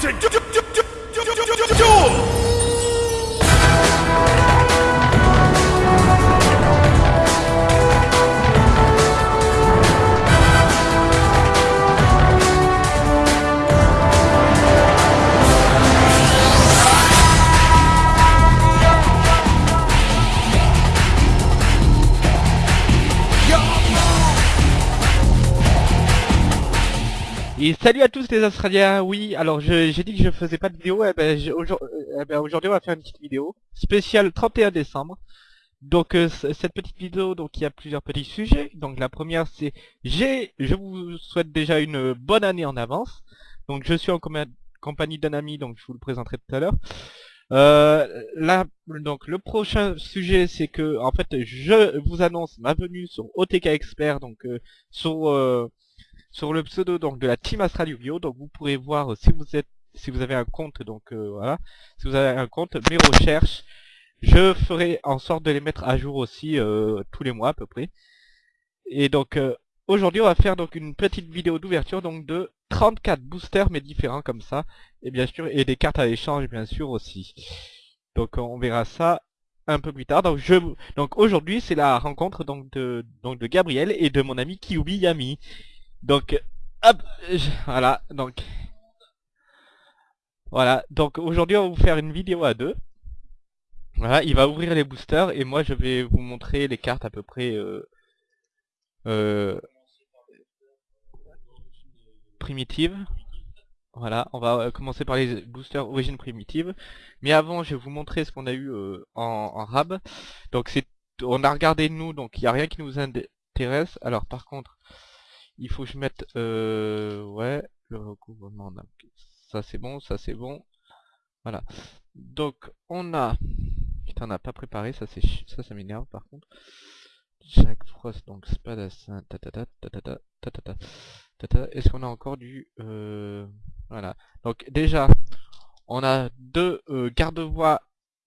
to du- du- du- du- du- Et salut à tous les Australiens, oui, alors j'ai dit que je faisais pas de vidéo, eh ben, eh ben, aujourd'hui on va faire une petite vidéo spéciale 31 décembre. Donc euh, cette petite vidéo, donc il y a plusieurs petits sujets. Donc la première c'est j'ai, je vous souhaite déjà une bonne année en avance. Donc je suis en compagnie d'un ami, donc je vous le présenterai tout à l'heure. Euh, là, donc le prochain sujet c'est que en fait je vous annonce ma venue sur OTK Expert, donc euh, sur euh, sur le pseudo donc de la team Astral Yu-Gi-Oh! donc vous pourrez voir euh, si vous êtes si vous avez un compte donc euh, voilà. Si vous avez un compte mes recherches je ferai en sorte de les mettre à jour aussi euh, tous les mois à peu près. Et donc aujourd'hui on va faire donc une petite vidéo d'ouverture donc de 34 boosters mais différents comme ça. Et bien sûr et des cartes à échange bien sûr aussi. Donc on verra ça un peu plus tard. Donc aujourd'hui c'est la rencontre donc de donc de Gabriel et de mon ami Kyubi Yami donc, hop, voilà, donc, voilà, donc aujourd'hui on va vous faire une vidéo à deux. Voilà, il va ouvrir les boosters et moi je vais vous montrer les cartes à peu près euh, euh, primitives. Voilà, on va euh, commencer par les boosters origine primitive. Mais avant, je vais vous montrer ce qu'on a eu euh, en, en rab. Donc c'est, on a regardé nous, donc il n'y a rien qui nous intéresse. Alors par contre, il faut que je mette euh, ouais le recouvrement ça c'est bon ça c'est bon voilà donc on a putain on n'a pas préparé ça c'est ça ça m'énerve par contre Jack Frost donc Spadassin tatata tatata tatata tata est-ce qu'on a encore du euh, voilà donc déjà on a deux euh, garde-bois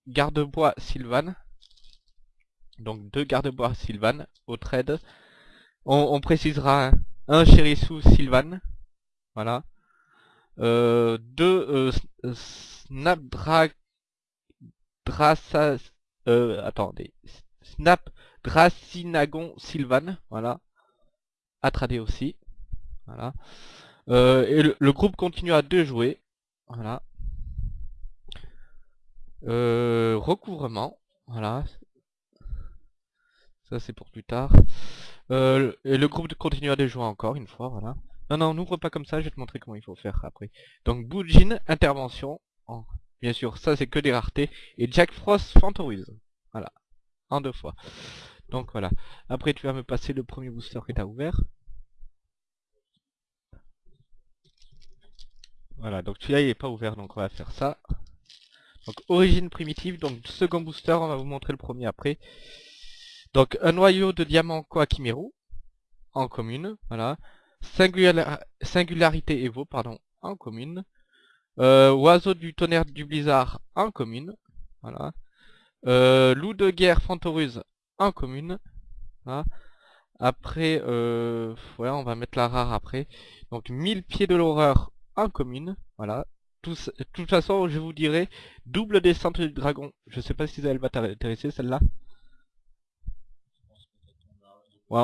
garde-bois Sylvan donc deux garde-bois Sylvan au trade on, on précisera hein, un Chérisu Sylvan, voilà. Euh, deux euh, S- euh, Snapdra... Drassa... Euh, attendez. Snapdracinagon Sylvan, voilà. À trader aussi, voilà. Euh, et le, le groupe continue à deux jouer, voilà. Euh, recouvrement, voilà. Ça c'est pour plus tard. Euh, et le groupe continue à jouer encore une fois, voilà. Non, non, n'ouvre pas comme ça, je vais te montrer comment il faut faire après. Donc Boujin, intervention. en- Bien sûr, ça c'est que des raretés. Et Jack Frost, Fantorise. Voilà. En deux fois. Donc voilà. Après tu vas me passer le premier booster que tu as ouvert. Voilà, donc celui-là il est pas ouvert, donc on va faire ça. Donc origine primitive, donc second booster, on va vous montrer le premier après. Donc un noyau de diamant Koakimeru en commune, voilà. Singular- singularité Evo, pardon, en commune. Euh, oiseau du tonnerre du blizzard en commune, voilà. Euh, loup de guerre Fantoruse en commune. Après, euh, on va mettre la rare après. Donc 1000 pieds de l'horreur en commune, voilà. De toute façon, je vous dirai, double descente du dragon. Je sais pas si elle va t'intéresser celle-là.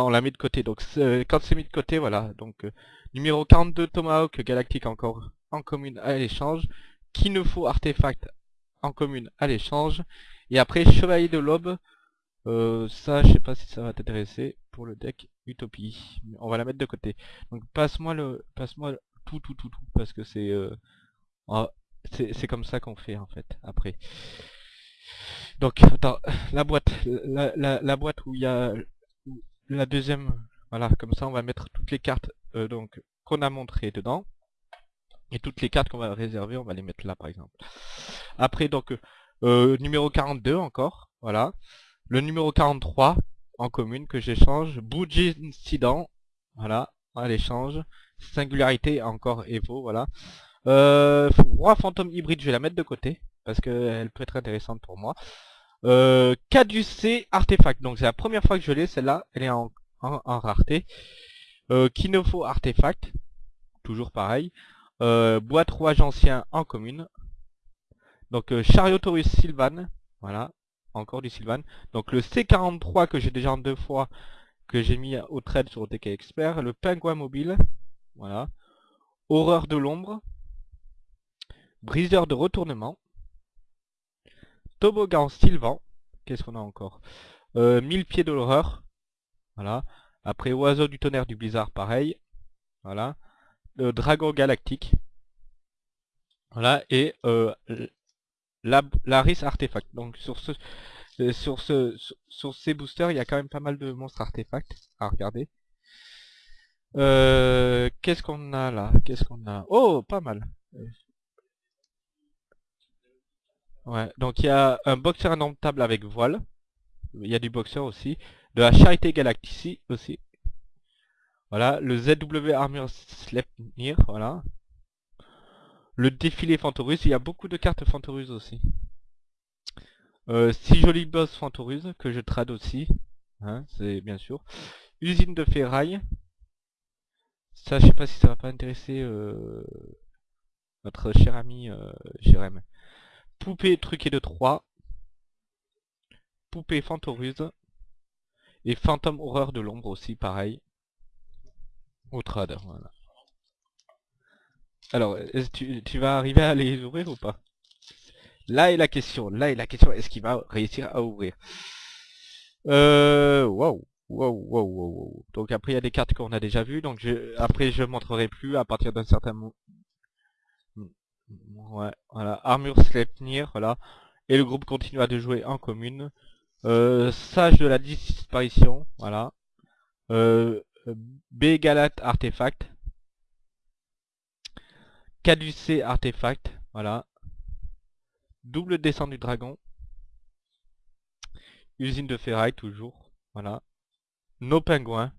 On la met de côté. Donc c'est- quand c'est mis de côté, voilà. Donc euh, numéro 42 Tomahawk Galactique encore en commune à l'échange. Qu'il nous faut artefact en commune à l'échange. Et après Chevalier de l'Aube. Euh, ça, je sais pas si ça va t'intéresser pour le deck Utopie. On va la mettre de côté. Donc passe-moi le, passe-moi tout, tout, tout, tout, parce que c'est, euh, ah, c'est, c'est comme ça qu'on fait en fait après. Donc attends, la boîte, la, la, la boîte où il y a la deuxième, voilà, comme ça on va mettre toutes les cartes euh, donc qu'on a montrées dedans. Et toutes les cartes qu'on va réserver, on va les mettre là par exemple. Après donc euh, numéro 42 encore, voilà. Le numéro 43 en commune que j'échange. Boujin Incident, voilà, à l'échange. Singularité encore Evo, voilà. Euh, Roi fantôme hybride, je vais la mettre de côté parce qu'elle peut être intéressante pour moi. Euh, Caducé artefact, donc c'est la première fois que je l'ai, celle-là, elle est en, rareté. Euh, Kinofo artefact, toujours pareil. Euh, boîte rouage ancien en commune. Donc euh, chariot Taurus Sylvan, voilà, encore du Sylvan. Donc le C43 que j'ai déjà en deux fois, que j'ai mis au trade sur OTK Expert. Le pingouin mobile, voilà. Horreur de l'ombre. Briseur de retournement. Toboggan Sylvan. Qu'est-ce qu'on a encore? Euh, 1000 pieds de l'horreur. Voilà. Après Oiseau du tonnerre du blizzard, pareil. Voilà. Le Dragon galactique. Voilà. Et euh, la, Laris artefact. Donc sur ce euh, sur ce sur, ces boosters, il y a quand même pas mal de monstres artefacts à regarder. Euh, qu'est-ce qu'on a là? Qu'est-ce qu'on a? Oh, pas mal. Ouais, donc il y a un boxer indomptable avec voile. Il y a du boxer aussi. De la Charité Galactici aussi. Voilà, le ZW Armor Sleipnir, voilà. Le défilé Fantorus, il y a beaucoup de cartes Fantorus aussi. Euh, si joli boss Fantorus, que je trade aussi. Hein, c'est bien sûr. Usine de ferraille. Ça, je sais pas si ça va pas intéresser euh, notre cher ami euh, Jérém. Poupée truquée de 3. Poupée Fantoruse. Et Fantôme Horreur de l'ombre aussi, pareil. Au trad, voilà. Alors, tu, tu vas arriver à les ouvrir ou pas? Là est la question, là est la question, est-ce qu'il va réussir à ouvrir? Euh, wow, wow, wow, wow, Donc après il y a des cartes qu'on a déjà vues, donc après je montrerai plus à partir d'un certain moment. Ouais, voilà, Armure Sleipnir, voilà. Et le groupe continue à jouer en commune. Euh, Sage de la disparition, voilà. Euh, B Galat Artefact. Caducé Artefact, voilà. Double descente du dragon. Usine de ferraille, toujours, voilà. Nos pingouins.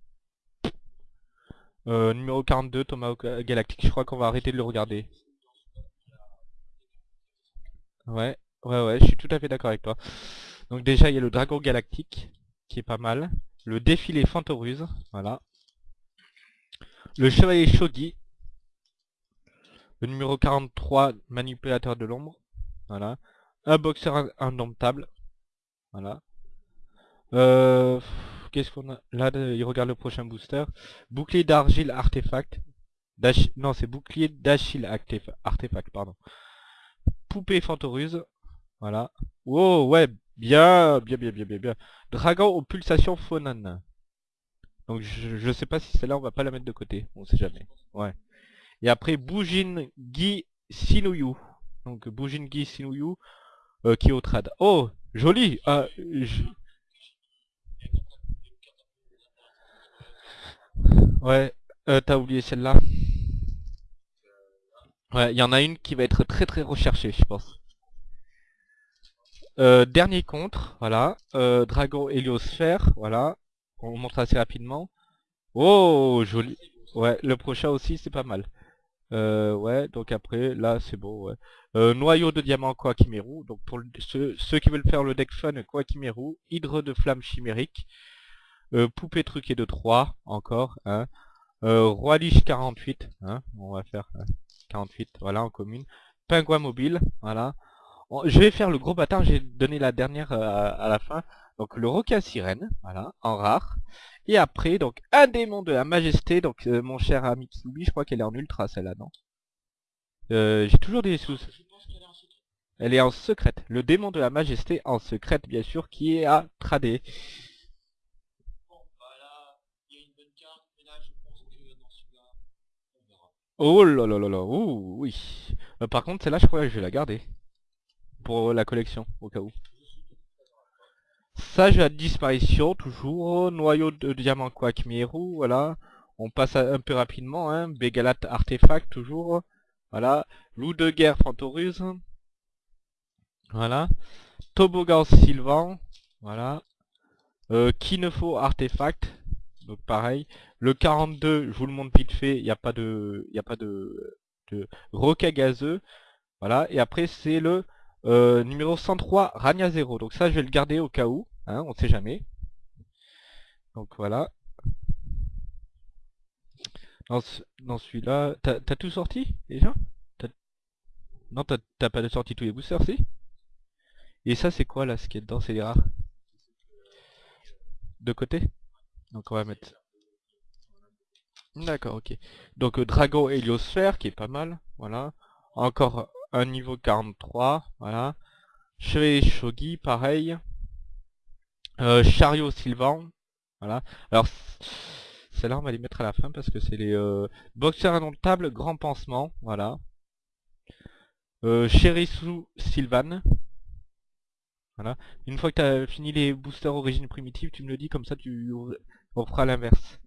Euh, numéro 42, Thomas Galactique, je crois qu'on va arrêter de le regarder. Ouais, ouais, ouais, je suis tout à fait d'accord avec toi. Donc déjà, il y a le Dragon Galactique, qui est pas mal. Le défilé Fantoruse, voilà. Le Chevalier Shogi. Le numéro 43, Manipulateur de l'ombre. Voilà. Un boxeur indomptable. Voilà. Euh, Qu'est-ce qu'on a? Là, il regarde le prochain booster. Bouclier d'argile artefact. Non, c'est bouclier d'Achille artefact, pardon. Poupée Fantoruse. Voilà. Oh, ouais, Bien, bien, bien, bien, bien, bien. Dragon aux pulsations Fonan. Donc je, je sais pas si celle-là on va pas la mettre de côté. On sait jamais. Ouais. Et après Boujin Gi Sinuyu. Donc Boujin Gi Sinuyu euh, qui est au trad. Oh, joli. Ah, Ouais, euh, t'as oublié celle-là. Ouais, il y en a une qui va être très très recherchée, je pense. Euh, dernier contre, voilà. Euh, Dragon Héliosphère, voilà. On montre assez rapidement. Oh, joli. Ouais, le prochain aussi, c'est pas mal. Euh, ouais, donc après, là, c'est beau, ouais. Euh, noyau de diamant Koakimeru. Donc pour ceux, qui veulent faire le deck fun Koakimeru. Hydre de flamme chimérique. Poupée truquée de 3, encore. Hein. Roi Liche 48. Hein. On va faire 48, voilà, en commune. Pingouin mobile, voilà je vais faire le gros bâtard, j'ai donné la dernière euh, à la fin. Donc le roca sirène, voilà, en rare. Et après, donc un démon de la majesté, donc euh, mon cher ami Kiwi, je crois qu'elle est en ultra celle-là, non? Euh, J'ai toujours des sous... Elle est en secrète. Le démon de la majesté en secrète, bien sûr, qui est à trader. Oh là là là là, ouh, oui. par contre, celle-là, je crois que je vais la garder pour la collection, au cas où. Sage à disparition, toujours. Noyau de diamant Quack Miru, voilà. On passe un peu rapidement, hein. Bégalat artefact, toujours. Voilà. Loup de guerre Fantoruse. Voilà. Toboggan Sylvan. Voilà. Euh, Kinefo artefact. Donc pareil. Le 42, je vous le montre vite fait, il n'y a pas de. Il a pas de. de gazeux. Voilà. Et après c'est le euh, numéro 103, Rania 0. Donc ça, je vais le garder au cas où. Hein, on sait jamais. Donc voilà. Dans, dans celui-là, t'as t'as tout sorti déjà? Non, t'as pas sorti tous les boosters, si? Et ça, c'est quoi là, ce qui est dedans? C'est les rares De côté? Donc on va mettre... D'accord, ok. Donc euh, Dragon Héliosphère, qui est pas mal, voilà. Encore un niveau 43, voilà. Chevalier Shogi, pareil. Euh, Chariot Sylvan, voilà. Alors, celle-là, on va les mettre à la fin parce que c'est les euh, boxeurs indomptables, grand pansement, voilà. Euh, Sylvan, voilà. Une fois que tu as fini les boosters origine primitive, tu me le dis, comme ça tu on fera l'inverse.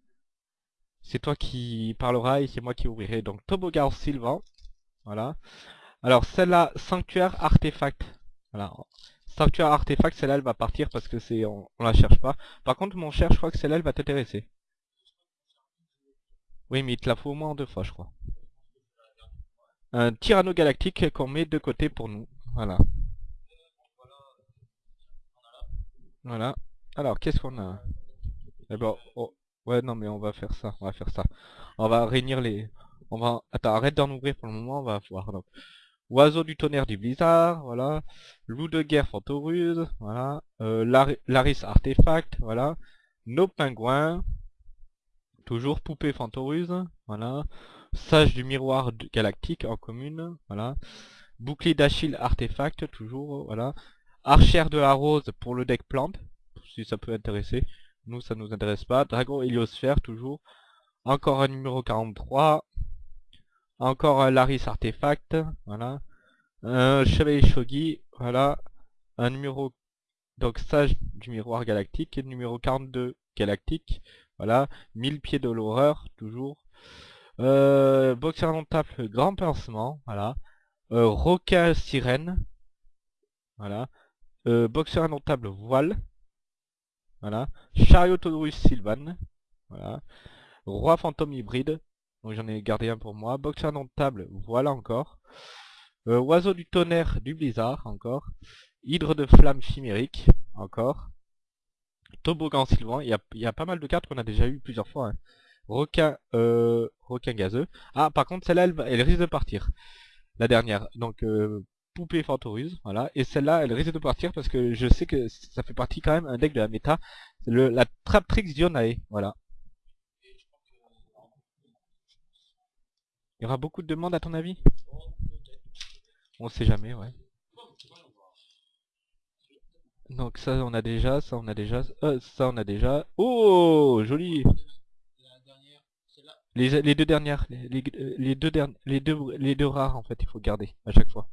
C'est toi qui parleras et c'est moi qui ouvrirai. Donc Toboggan Sylvan, voilà. Alors celle-là, Sanctuaire Artefact, voilà. Sanctuaire Artefact, celle-là, elle va partir parce que c'est on, la cherche pas. Par contre, mon cher, je crois que celle-là, elle va t'intéresser. Oui, mais il te la faut au moins deux fois, je crois. Un Tyranno Galactique qu'on met de côté pour nous. Voilà. Voilà. Alors, qu'est-ce qu'on a? Eh ben, oh, ouais, non, mais on va faire ça. On va faire ça. On va réunir les... On va... Attends, arrête d'en ouvrir pour le moment, on va voir. Oiseau du tonnerre du blizzard, voilà. Loup de guerre Fantoruse, voilà. Euh, Lar- Laris Artefact, voilà. Nos pingouins. Toujours poupée Fantoruse, voilà. Sage du miroir galactique en commune, voilà. Bouclier d'Achille Artefact, toujours, voilà. Archère de la rose pour le deck plante, si ça peut intéresser. Nous, ça nous intéresse pas. Dragon héliosphère, toujours. Encore un numéro 43. Encore un Laris Artefact, voilà. Un Chevalier Shogi, voilà. Un numéro, donc Sage du miroir galactique, et numéro 42 galactique, voilà. 1000 pieds de l'horreur, toujours. Euh, boxeur indomptable, grand pincement, voilà. Euh, requin sirène, voilà. Euh, boxeur indomptable, voile, voilà. Chariot Taurus Sylvan, voilà. Roi fantôme hybride, donc j'en ai gardé un pour moi. Boxeur indomptable, voilà encore. Euh, oiseau du tonnerre du blizzard, encore. Hydre de flamme chimérique, encore. Toboggan sylvan, il y a, pas mal de cartes qu'on a déjà eu plusieurs fois. hein. Requin, euh, requin gazeux. Ah, par contre, celle-là, elle, elle risque de partir. La dernière. Donc, euh, poupée fantoruse, voilà. Et celle-là, elle risque de partir parce que je sais que ça fait partie quand même un deck de la méta. Le, la Traptrix Dionae, voilà. Il y aura beaucoup de demandes à ton avis? On sait jamais, ouais. Donc ça on a déjà, ça on a déjà, euh, ça on a déjà. Oh, joli les, les deux dernières, les, les, les deux dernières, les deux, les deux rares en fait, il faut garder à chaque fois.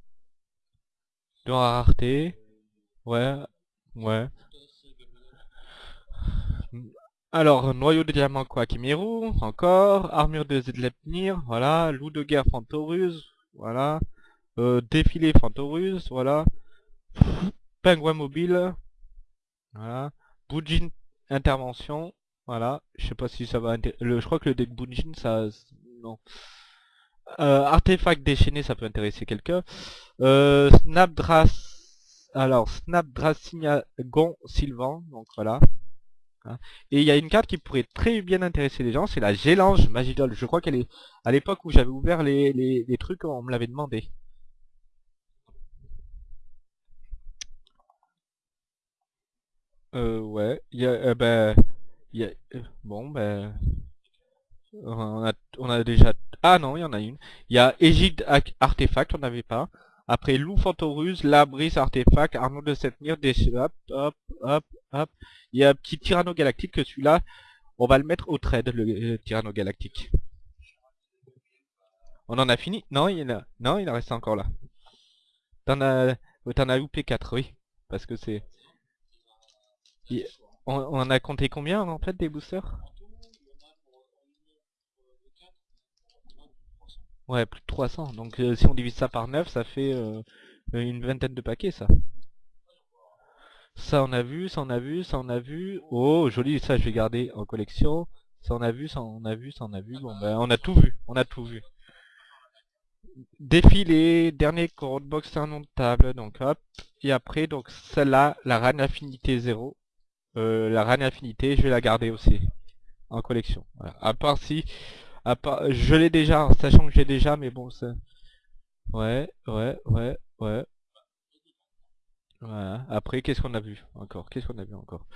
Deux rareté, ouais, ouais. Alors, noyau de diamant Quackimiru, encore, armure de Zedlepnir, voilà, loup de guerre Fantorus, voilà, euh, défilé Fantorus, voilà, pingouin mobile, voilà, Bujin intervention, voilà, je sais pas si ça va le, je crois que le deck Bujin ça, non. Euh, artefact déchaîné, ça peut intéresser quelqu'un. Euh, Snapdras, alors Snapdrasinagon Sylvan, donc voilà. Hein. Et il y a une carte qui pourrait très bien intéresser les gens, c'est la Gélange Magidol. Je crois qu'elle est à l'époque où j'avais ouvert les, les, trucs, on me l'avait demandé. Euh, ouais, il y a, euh, ben, euh, bon, ben, on a, déjà, ah non, il y en a une. Il y a Égide Ac- Artefact, on n'avait pas. Après, Loup Fantoruse, Labris Artefact, Arnaud de Setmir, des hop, hop, hop, hop. Il y a un petit Tyranno Galactique que celui-là, on va le mettre au trade, le euh, Tyranno Galactique. On en a fini? Non, il a, non, il en reste encore là. T'en as, oh, t'en as loupé 4, oui. Parce que c'est... On, a compté combien en fait des boosters? Ouais, plus de 300. Donc euh, si on divise ça par 9, ça fait euh, une vingtaine de paquets ça. Ça on a vu, ça on a vu, ça on a vu. Oh, joli, ça je vais garder en collection. Ça on a vu, ça on a vu, ça on a vu. Bon ben on a tout vu, on a tout vu. Défilé, dernier code box un table, donc hop. Et après donc celle-là, la Rane Affinité 0. Euh, la Rane Affinité, je vais la garder aussi en collection. À part si, Je l'ai déjà, sachant que j'ai déjà, mais bon, c'est... Ouais, ouais, ouais, ouais. Après, qu'est-ce qu'on a vu encore? Qu'est-ce qu'on a vu encore?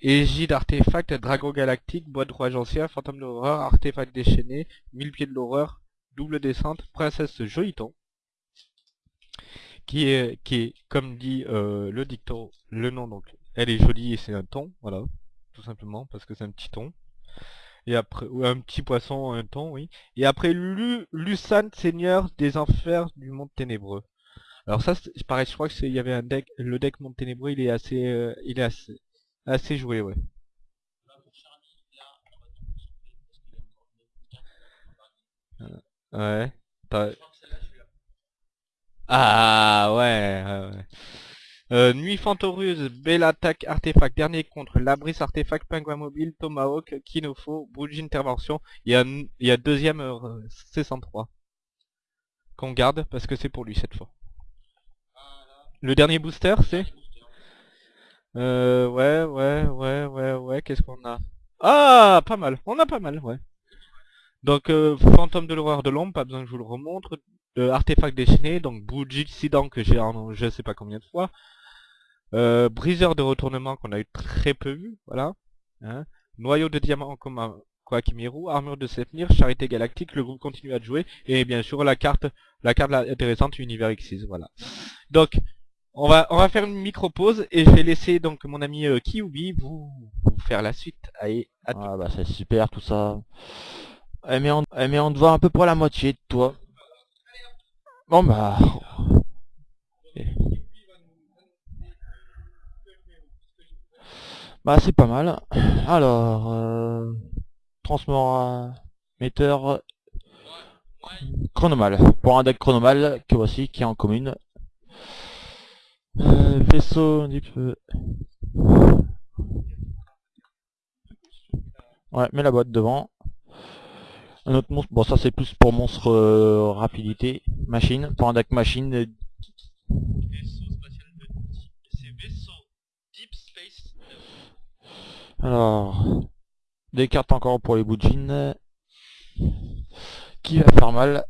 Égide, artefact, dragon galactique, bois de rouage ancien, fantôme de l'horreur, artefact déchaîné, mille pieds de l'horreur, double descente, princesse joliton. Qui est, qui est, comme dit euh, le dicton, le nom donc, elle est jolie et c'est un ton, voilà, tout simplement, parce que c'est un petit ton. Et après, un petit poisson, un ton, oui. Et après, Lu, seigneur des enfers du monde ténébreux. Alors ça, pareil, je crois que il y avait un deck, le deck monde ténébreux, il est assez, euh, il est assez, assez joué, ouais. Euh, Ouais. Ah ouais, ouais. Euh, Nuit Fantoreuse, Belle Attaque, Artefact, Dernier Contre, Labris, Artefact, Pingouin Mobile, Tomahawk, Kinofo, Bougie Intervention, il y a, il y a deuxième euh, C103. Qu'on garde parce que c'est pour lui cette fois. Le dernier booster c'est? Euh, ouais, ouais, ouais, ouais, ouais, qu'est-ce qu'on a? Ah, pas mal, on a pas mal, ouais. Donc, euh, Fantôme de l'horreur de l'ombre, pas besoin que je vous le remontre. Euh, artefact déchaîné, donc Bougie Sidan que j'ai en je sais pas combien de fois. Euh, briseur de retournement qu'on a eu très peu vu, voilà. Hein. Noyau de diamant comme un armure de Sepnir, charité galactique, le groupe continue à jouer, et bien sûr la carte, la carte intéressante Univers X6, voilà. Donc, on va, on va faire une micro pause et je vais laisser donc mon ami euh, vous, faire la suite. Allez, à. Ah bah c'est super tout ça. Eh mais on, eh, à peu près la moitié de toi. Bon bah... Bah c'est pas mal. Alors... Euh, transformateur chronomal. Pour un deck chronomal que voici qui est en commune. Euh, vaisseau du peu. Ouais, mets la boîte devant. Un autre monstre, bon ça c'est plus pour monstre euh, rapidité, machine, pour un deck machine, euh, alors, des cartes encore pour les boujines, qui va faire mal,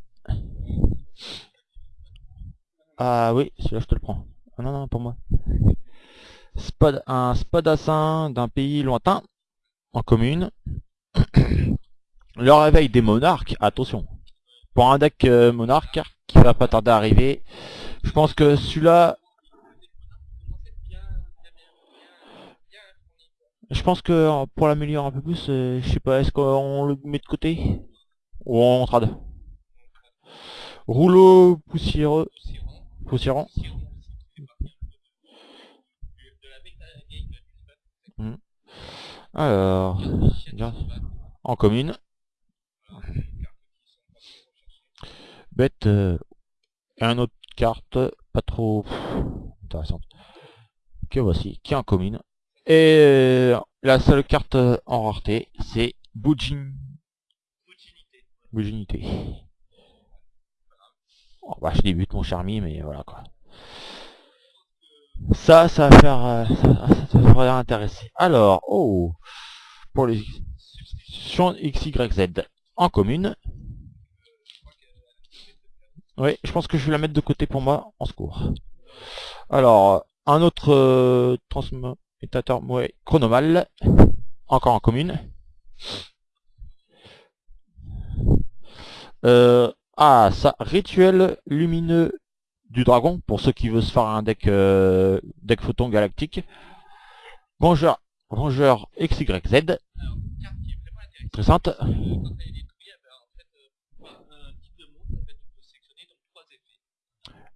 ah oui, celui-là je te le prends, ah non non pour moi, Spad, un spadassin d'un pays lointain, en commune, le réveil des monarques, attention, pour un deck euh, monarque qui va pas tarder à arriver, je pense que celui-là, je pense que euh, pour l'améliorer un peu plus, euh, je sais pas, est-ce qu'on le met de côté ou on trade? Rouleau poussiéreux, poussiérant. Hmm. Alors, en commune. Bête, euh, une autre carte, pas trop intéressante, que voici, qui est en commune? Et euh, la seule carte euh, en rareté, c'est Boujin. Boujinité. Oh, bah, je débute mon charmi, mais voilà quoi. Ça, ça va faire, euh, ça, ça devrait intéresser. Alors, oh, pour les substitutions XYZ en commune. Oui, je pense que je vais la mettre de côté pour moi, en secours. Alors, un autre euh, transmutateur ouais, chronomal, encore en commune. Euh, ah, ça, rituel lumineux du dragon, pour ceux qui veulent se faire un deck, euh, deck photon galactique. Vengeur XYZ. Très simple.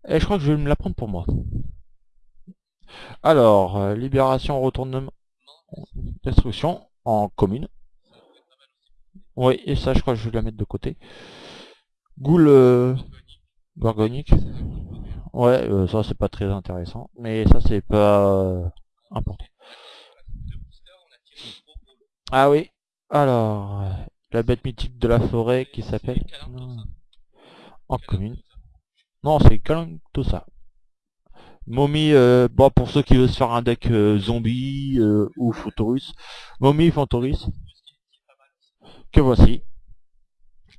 Et je crois que je vais me la prendre pour moi. Alors, euh, libération, retournement, destruction en commune. Oui, et ça, je crois que je vais la mettre de côté. Goule euh, gorgonique. Ouais, euh, ça c'est pas très intéressant, mais ça c'est pas euh, important. Ah oui, alors, la bête mythique de la forêt qui s'appelle... En commune. Non, c'est tout ça. Mommy, euh, bon, pour ceux qui veulent se faire un deck euh, zombie euh, ou Photorus. Mommy Phantorus. Que voici.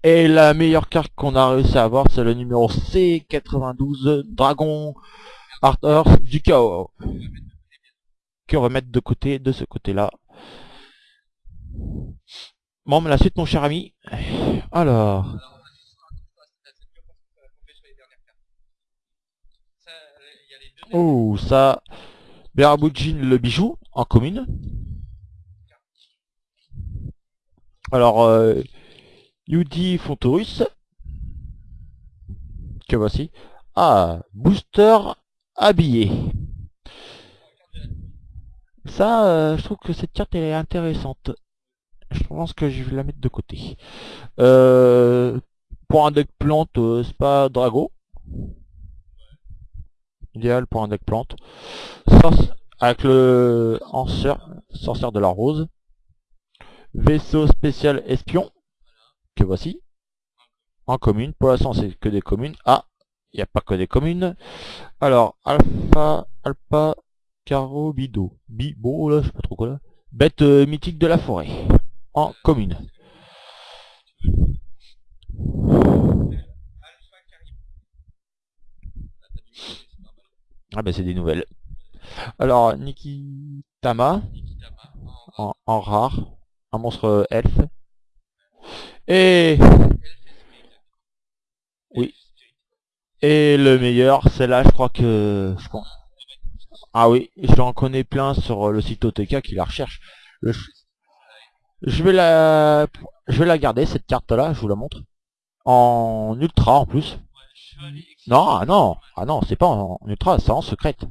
Et la meilleure carte qu'on a réussi à avoir, c'est le numéro C92 Dragon Arthur du chaos. Qu'on va mettre de côté, de ce côté-là. Bon, mais la suite, mon cher ami. Alors, oh, ça, Beraboujin le bijou, en commune. Alors, euh, Yudi Fontorus. Que voici. Ah, booster habillé. Ça, euh, je trouve que cette carte est intéressante. Je pense que je vais la mettre de côté. Euh, pour un deck plante, euh, c'est pas Drago. Pour un deck plante. Avec le sorcière de la rose. Vaisseau spécial espion. Que voici. En commune. Pour l'instant c'est que des communes. Ah, il n'y a pas que des communes. Alors, Alpha, Alpha, Caro, Bido. Bibo. Bête euh, mythique de la forêt. En commune. Ah bah c'est des nouvelles. Alors, Nikitama, en, en rare, un monstre elfe. Et... Oui. Et le meilleur, c'est là, je crois que... Ah oui, j'en connais plein sur le site OTK qui la recherche. Je vais la... Je vais la garder, cette carte-là, je vous la montre. En ultra, en plus. Non, ah non, ah non, c'est pas en, ultra, c'est en secrète.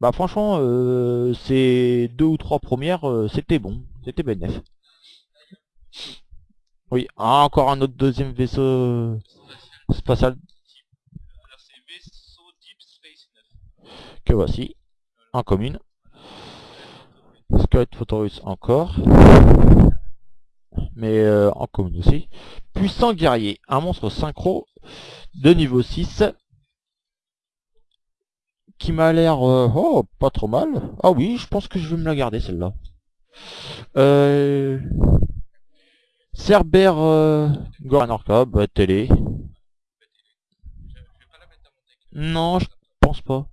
Bah franchement, euh, ces deux ou trois premières, euh, c'était bon, c'était bénéf. Oui, ah, encore un autre deuxième vaisseau euh, spatial que voici, en commune. Squelette Photorus encore, mais euh, en commune aussi. Puissant guerrier, un monstre synchro de niveau 6 qui m'a l'air euh, oh pas trop mal. Ah oui, je pense que je vais me la garder celle-là. Euh, Cerber euh, Goran Orca, bah, télé. Non, je pense pas.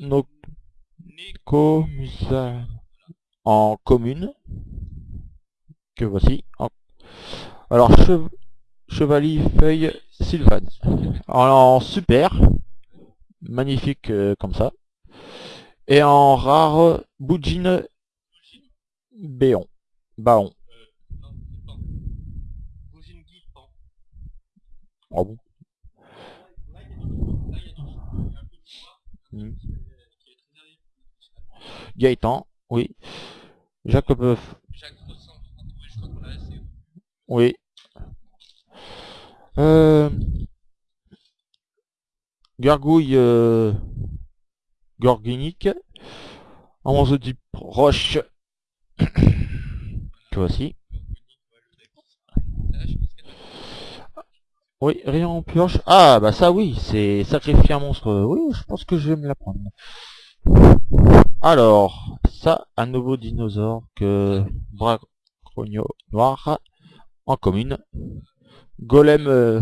Noko Musa en commune. Que voici. Alors, chev- Chevalier Feuille Sylvan. En, super. Magnifique euh, comme ça. Et en rare, Boujin Béon. Baon. Hmm. Gaëtan, oui. Jacob, oui. Euh, Gargouille euh, morceau type roche. que voici. Oui, rien en pioche. Ah, bah ça oui, c'est sacrifier un monstre. Oui, je pense que je vais me la prendre. Alors, ça, un nouveau dinosaure que Bracronio Noir en commune. Golem euh.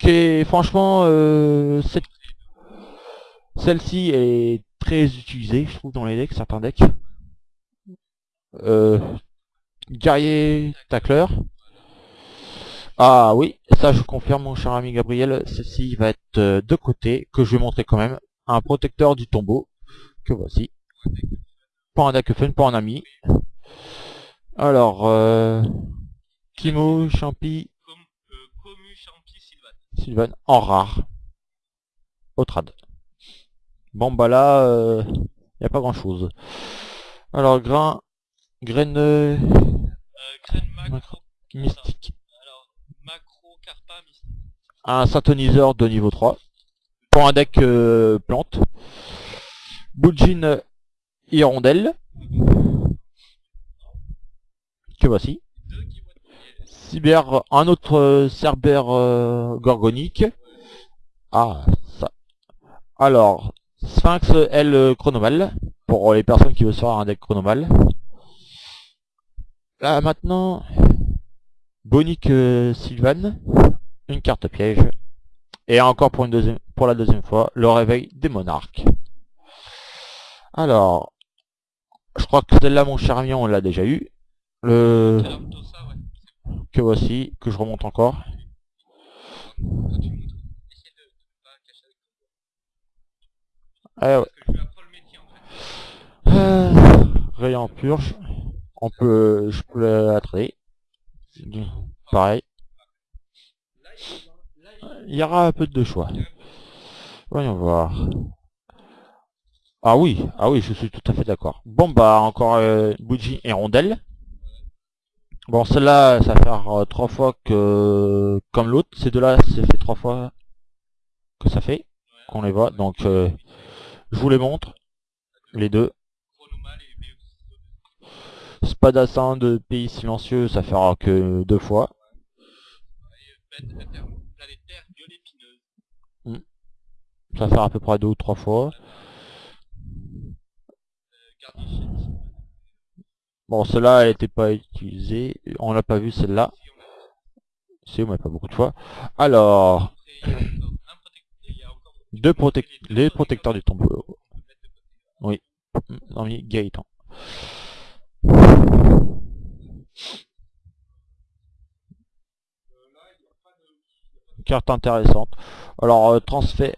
Qui est, franchement, euh, celle-ci est très utilisée, je trouve, dans les decks, certains decks. Euh, guerrier tacleur. Ah oui, ça je confirme mon cher ami Gabriel, celle-ci va être de côté, que je vais montrer quand même. Un protecteur du tombeau, que voici. Pas un deck fun, pas un ami. Alors, euh, Kimo, Champi, Sylvan, en rare. Au trad. Bon bah là, euh, y a pas grand chose. Alors, grain, graine euh, macro- mystique. Macro Carpa Mystique. un synthoniseur de niveau 3 pour un deck euh, plante. Boujin Hirondelle. Que voici. Cyber, un autre euh, Cerber euh, Gorgonique. Ah, ça. Alors, Sphinx L Chronomal. pour les personnes qui veulent se faire un deck chronomal. Là maintenant, Bonic euh, Sylvan, une carte piège. Et encore pour, une deuxième, pour la deuxième fois, le réveil des monarques. Alors, je crois que celle-là, mon cher ami, on l'a déjà eu. Le que voici, que je remonte encore. Ah ouais. Métier en rayon purge. On peut, je peux la trader. Pareil. Il y aura un peu de choix. Voyons voir. Ah oui, ah oui, je suis tout à fait d'accord. Bon bah encore euh, bougie et rondelle. Bon celle-là, ça va faire euh, trois fois que comme l'autre. Ces deux-là, c'est fait trois fois que ça fait qu'on les voit. Donc euh, je vous les montre les deux. Spadassin de Pays Silencieux, ça fera que deux fois. Violet-pineuse. Ça fera à peu près deux ou trois fois. Bon, celle-là, elle n'était pas utilisée. On l'a pas vu celle-là. Si, mais pas beaucoup de fois. Alors, deux protec les protecteurs du tombeau. de côté. Non, mais Gaëtan. Carte intéressante. Alors, euh, transfert.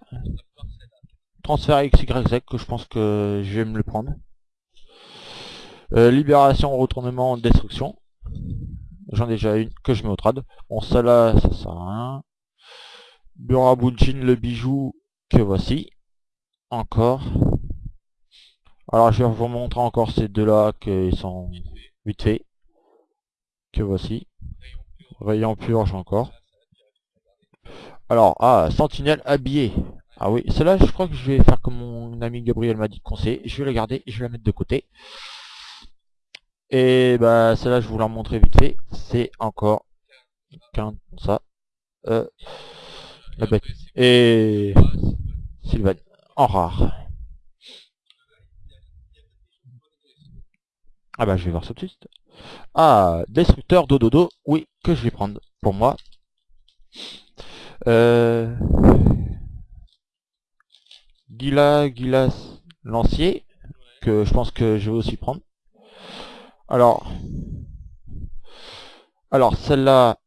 Transfert XYZ que je pense que je vais me le prendre. Euh, libération, retournement, destruction. J'en ai déjà une que je mets au trad. Bon, celle-là, ça sert à rien. Burabujin, le bijou que voici. Encore. Alors, je vais vous montrer encore ces deux-là qui sont vite fait. Que voici. Rayon purge encore. Alors, ah, sentinelle habillée. Ah oui, celle-là, je crois que je vais faire comme mon ami Gabriel m'a dit de conseiller. Je vais la garder et je vais la mettre de côté. Et bah, celle-là, je vous la montrer vite fait. C'est encore qu'un ça. Euh, la. Et Sylvain, en rare. Ah bah, je vais voir tout de suite. Ah, destructeur dododo. Oui, que je vais prendre pour moi. Euh... Gila, Gilas, Lancier, que je pense que je vais aussi prendre. Alors, celle-là,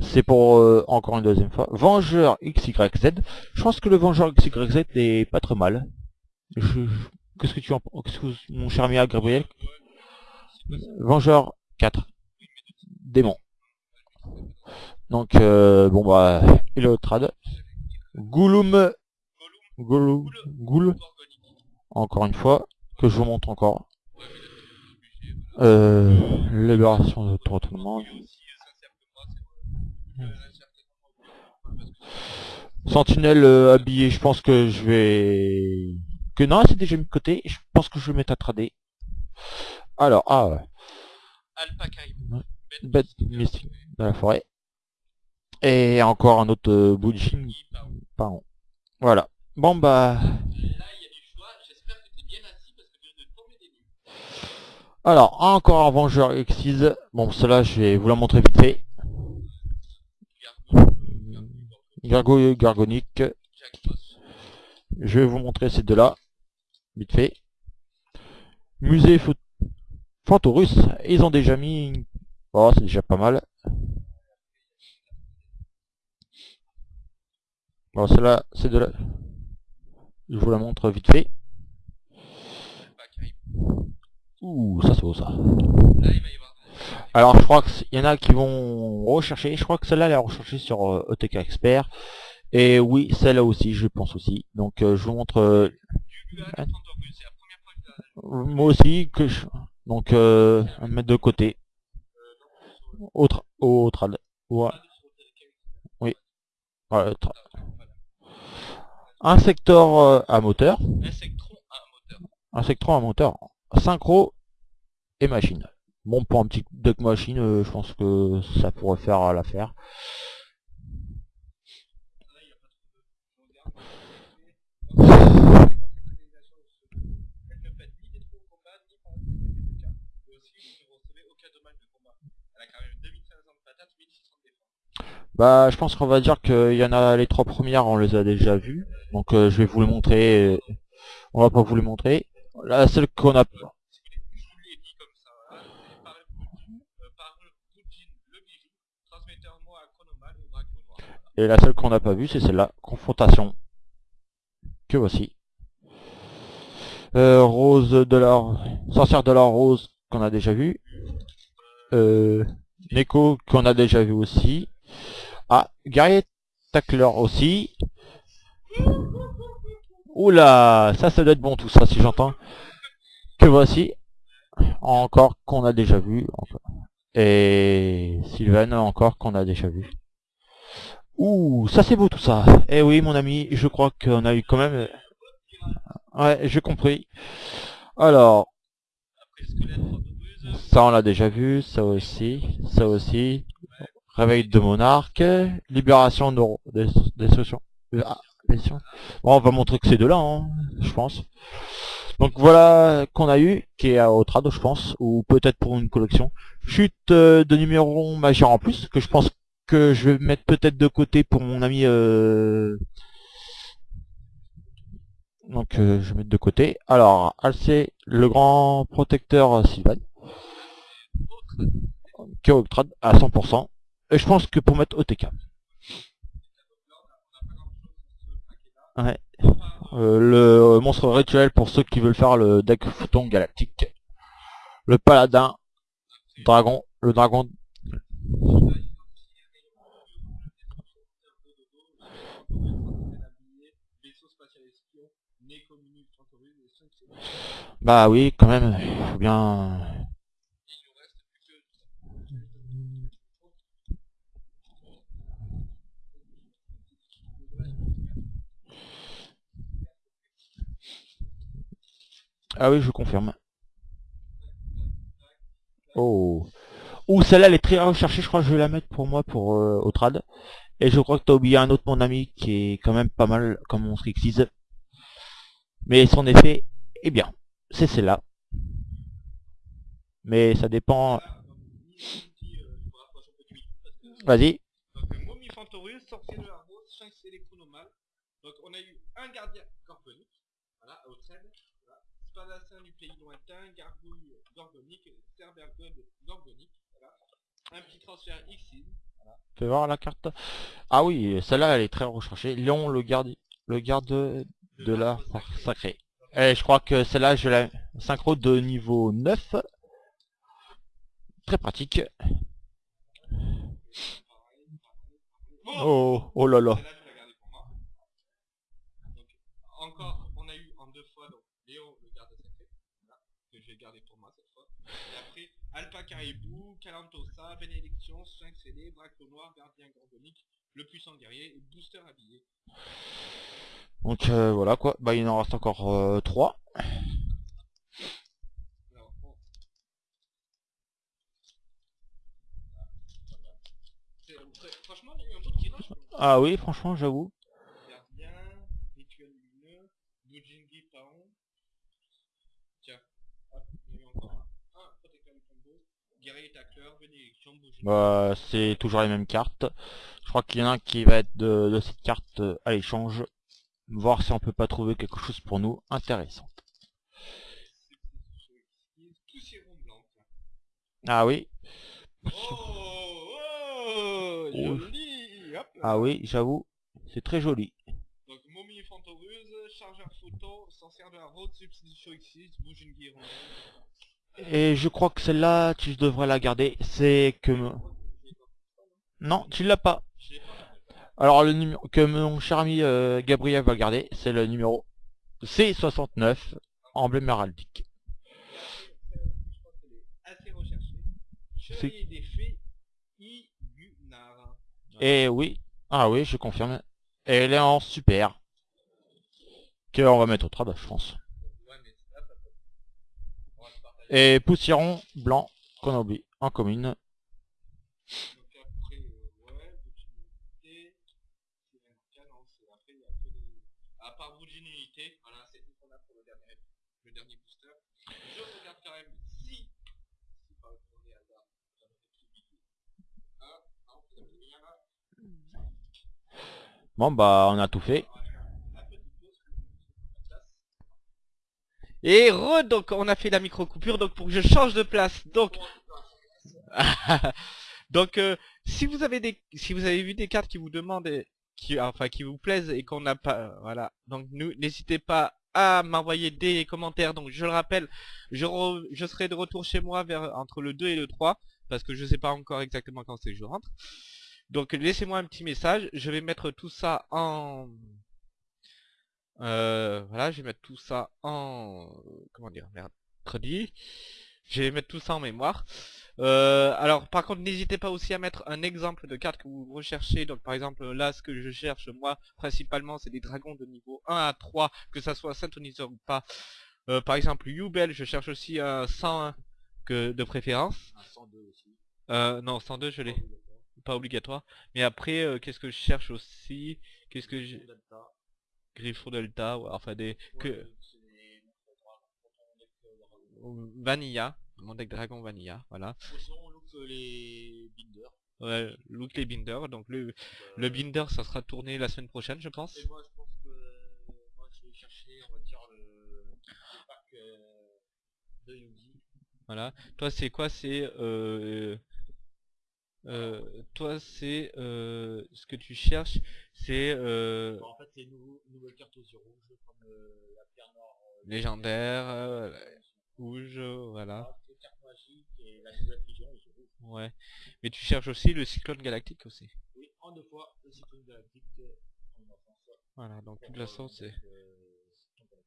c'est pour euh, encore une deuxième fois. Vengeur XYZ. Je pense que le Vengeur XYZ est pas trop mal. Qu'est-ce que tu en penses mon cher ami Gabriel? Vengeur 4. Démon. Donc, euh, bon bah, est au trad? Goulum. Goulum. Goul. Encore une fois, que je vous montre encore. Euh, libération de retournement. Lui aussi, euh, ça sert que moi, c'est vrai. Euh, là, certainement. Sentinelle euh, habillé, je pense que je vais... Que non, c'est déjà mis de côté. Je pense que je vais mettre à trader. Alors, ah, ouais. Bête mystique de la forêt. Et encore un autre euh. Pardon. Voilà. Bon bah... Là, il y a du choix. J'espère que tu es bien assis parce que je viens de tomber des nues. Alors, encore un Vengeur Exise. Bon, cela je vais vous la montrer vite fait. Gargo Boss. Je vais vous montrer ces deux-là. Vite fait. Musée Fantorus. Ils ont déjà mis... Oh, c'est déjà pas mal. Bon, celle-là, c'est de la... Je vous la montre vite fait. Ouh, ça c'est beau ça. Alors je crois qu'il y en a qui vont rechercher. Je crois que celle-là elle est recherchée sur euh, ETK Expert. Et oui, celle-là aussi, je pense aussi. Donc euh, je vous montre euh, moi aussi que je... Donc euh, on va mettre de côté. Autre, autre, ouais, ouais, tra- un secteur euh, à un moteur. un secteur à moteur, synchro et machine. Bon, pour un petit deck machine, euh, je pense que ça pourrait faire l'affaire. Bah, je pense qu'on va dire qu'il y en a les trois premières, on les a déjà vues. Donc euh, je vais vous les montrer. On va pas vous les montrer. La seule qu'on a... Et la seule qu'on n'a pas vue, c'est celle-là. Confrontation. Que voici. Euh, Rose de la... Sorcière de la Rose, qu'on a déjà vu. Euh... Neko, qu'on a déjà vu aussi. Ah, Guerrier Tackler aussi. Oula, ça, ça doit être bon tout ça, si j'entends. Que voici. Encore qu'on a déjà vu. Et Sylvain encore qu'on a déjà vu. Ouh, ça c'est beau tout ça. Eh oui, mon ami, je crois qu'on a eu quand même... Ouais, j'ai compris. Alors, ça on l'a déjà vu, ça aussi, ça aussi. Réveil de monarque, libération de des, on va montrer que c'est de là, hein, je pense. Donc voilà qu'on a eu, qui est à Otrado, je pense, ou peut-être pour une collection. Chute euh, de numéro majeur en plus, que je pense que je vais mettre peut-être de côté pour mon ami... euh, Donc euh, je vais mettre de côté. Alors, Alcé, le grand protecteur Sylvain. Qui est Octrad à 100%. Et je pense que pour mettre OTK. Ouais. Euh, le monstre rituel pour ceux qui veulent faire le deck Photon Galactique. Le paladin. Dragon. Le dragon. vaisseau spatial espion, Neko Mini Trantorus et 5 c'est Bah oui, quand même. Faut bien... Il nous reste plus que Ah oui, je confirme. Oh. Ouh, celle-là, elle est très recherchée. Je crois que je vais la mettre pour moi, pour euh, au trad. Et je crois que t'as oublié un autre, mon ami, qui est quand même pas mal comme mon Strixis. Mais son effet est bien. C'est celle-là. Mais ça dépend... Vas-y. Donc, euh, de. Donc, on a eu un gardien voilà. Voilà. Spadassin du pays lointain, Gargouille gorgonique, Cerbergode gorgonique, voilà. Un petit transfert Xin. Fais voir la carte? Ah oui, celle-là, elle est très recherchée. Léon, le garde, le garde de la force sacrée. Et je crois que celle-là, je la synchro de niveau 9. Très pratique. Oh, oh là là. Celle-là, je l'ai gardée pour moi. Donc, encore, on a eu en deux fois, donc, Léon, le garde sacré, voilà, que je vais garder pour moi cette fois. Et Alpha Caribou, Calantosa, Bénédiction, Sphinx ailé, Braco Noir, Gardien Gorgonique, le puissant guerrier et Booster habillé. Donc euh, voilà quoi. Bah il en reste encore 3. Alors, bon. C'est- fr- Franchement, il y a eu un beau tirage. quoi. Ah oui, franchement, j'avoue. Gardien, Rituel lumineux, Bujingi Paon. Tiens, hop, il y a eu encore un. Un protecteur du tombeau, guerrier tacleur, Bah c'est toujours les mêmes cartes. Je crois qu'il y en a un qui va être de, de cette carte euh, à l'échange. Voir si on peut pas trouver quelque chose pour nous intéressant. Ah oui. Oh, oh, joli, hop. Ah oui, j'avoue. C'est très joli. Donc, momie chargeur photo, sorcière de la route, substitution X6, Bujingi rondelle. Et je crois que celle-là, tu devrais la garder. C'est que... Non, tu l'as pas. Alors le numéro que mon cher ami euh, Gabriel va garder, c'est le numéro C69, emblème héraldique. Et. Et oui, ah oui, je confirme. Et elle est en super. Que on va mettre au trad, je pense. Ouais, mais là, ça peut. On va se partager. Et poussiéron blanc qu'on a en commune. Bon bah on a tout fait. Et re, donc on a fait la micro coupure, donc pour que je change de place, donc... donc euh, si vous avez des, si vous avez vu des cartes qui vous demandent, et- qui, enfin qui vous plaisent et qu'on n'a pas, voilà, donc n'hésitez pas à m'envoyer des commentaires. Donc je le rappelle, je, je serai de retour chez moi vers entre le 2 et le 3 parce que je sais pas encore exactement quand c'est que je rentre. Donc laissez-moi un petit message, je vais mettre tout ça en euh, voilà, je vais mettre tout ça en comment dire, mercredi. Je vais mettre tout ça en mémoire. Euh, alors par contre n'hésitez pas aussi à mettre un exemple de carte que vous recherchez. Donc par exemple là ce que je cherche moi principalement c'est des dragons de niveau 1 à 3, que ça soit synthoniseur ou pas. Euh, par exemple Yubel, je cherche aussi un 101 que de préférence. Un 102 aussi. Euh, non 102 je l'ai, pas obligatoire. Mais après qu'est-ce que je cherche aussi? Qu'est-ce que Delta. Griffon Delta, ouais, enfin des que Ouais, deck, euh, dragon. Vanilla, mon deck dragon Vanilla, voilà. Ou sinon on look euh, les binders. Ouais, look les binders, donc le, Euh, le binder ça sera tourné la semaine prochaine je pense. Et moi je pense que moi je vais chercher on va dire le, le pack euh, de Yugi. Voilà. Toi c'est quoi C'est euh, euh, toi c'est euh, ce que tu cherches, c'est euh, Bon, en fait c'est une une nouvelle carte aux yeux rouges comme euh, la pierre noire euh, légendaire, euh, rouge, voilà. la carte magique et la nouvelle fusion aux yeux rouges. Ouais. Mais tu cherches aussi le cyclone galactique aussi. Oui, en deux fois le cyclone galactique en enfance. Voilà, donc de toute façon euh, c'est...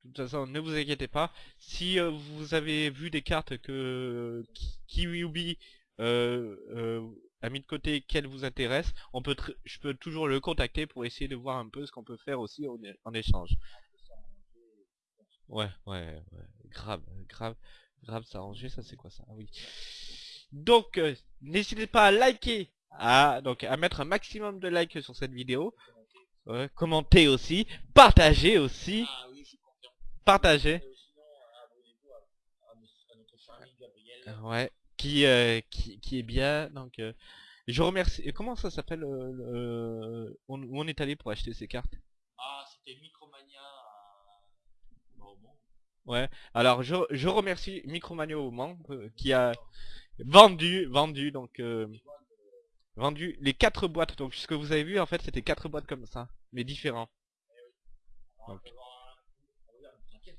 De toute façon, ne vous inquiétez pas. Si vous avez vu des cartes que Ki- Kiwiubi euh, a mis de côté qu'elles vous intéressent, on peut je peux toujours le contacter pour essayer de voir un peu ce qu'on peut faire aussi en, échange. Ouais, ouais, ouais, grave, grave, grave s'arranger, ça c'est quoi ça? Ah oui. Donc, euh, n'hésitez pas à liker, à, donc à mettre un maximum de likes sur cette vidéo, commenter aussi, partager aussi, Ah oui, partager. Euh, sinon, abonnez-vous à, à notre- à notre cher ami Gabriel. Ouais, qui, euh, qui, qui est bien. Donc, euh, je remercie. Comment ça s'appelle euh, euh, on- Où on est allé pour acheter ces cartes? Ah, c'était Micromania à... bah, au Mans. Ouais. Alors, je, je remercie Micromania au Mans euh, qui a vendu, vendu donc euh, vendu les quatre boîtes. Donc, ce que vous avez vu en fait, c'était quatre boîtes comme ça, mais différents. On va Ok. avoir un- on va dire une cinquième.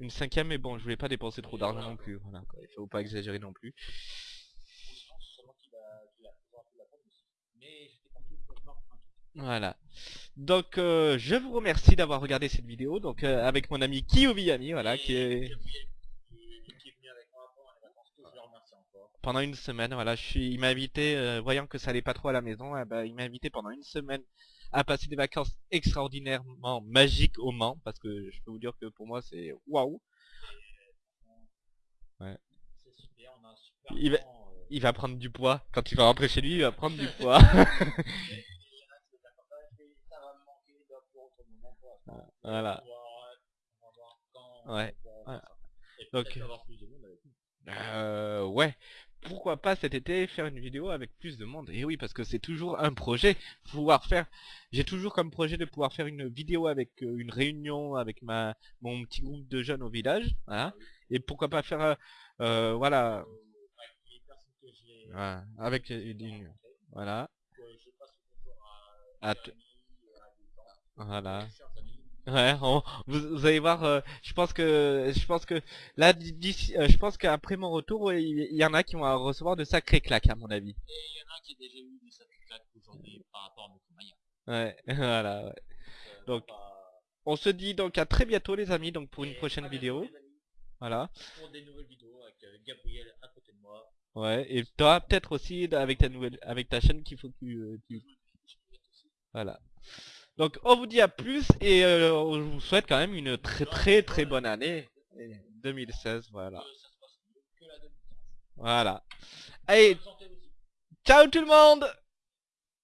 Une cinquième, mais bon, je voulais pas dépenser trop d'argent non plus. Voilà, quoi. il faut pas exagérer non plus. Voilà. Donc euh, je vous remercie d'avoir regardé cette vidéo donc euh, avec mon ami Kiyoviyami voilà qui est pendant une semaine voilà je suis il m'a invité euh, voyant que ça allait pas trop à la maison eh ben, il m'a invité pendant une semaine à passer des vacances extraordinairement magiques au Mans parce que je peux vous dire que pour moi c'est waouh C'est super, on a un super Il va- temps, euh, il va prendre du poids quand il va rentrer chez lui il va prendre du poids voilà Ouais, voilà. Donc. Euh, ouais. Pourquoi pas cet été faire une vidéo avec plus de monde? Et oui, parce que c'est toujours un projet. Pouvoir faire. J'ai toujours comme projet de pouvoir faire une vidéo avec euh, une réunion avec ma mon petit groupe de jeunes au village. Voilà. Et pourquoi pas faire. euh, euh, voilà. Avec une. Voilà. Voilà. Ouais, on- vous, vous allez voir, euh, je pense que, je pense que, là, euh, je pense qu'après mon retour, il il y, en a qui vont recevoir de sacrés claques, à mon avis. Et il y en a qui a déjà eu des certificats aujourd'hui par rapport à Micromania. Ouais, voilà, ouais. Euh, Donc, bah, On se dit donc à très bientôt les amis donc pour une et prochaine à bientôt, vidéo. Voilà. Pour des nouvelles vidéos avec euh, Gabriel à côté de moi. Ouais. Et toi peut-être aussi avec ta nouvelle avec ta chaîne qu'il faut que tu, euh, tu- Voilà. Donc on vous dit à plus et euh, on vous souhaite quand même une très très très bonne année. 2016, voilà. Que ça se passe mieux que la 2015. Voilà. Allez, ciao tout le monde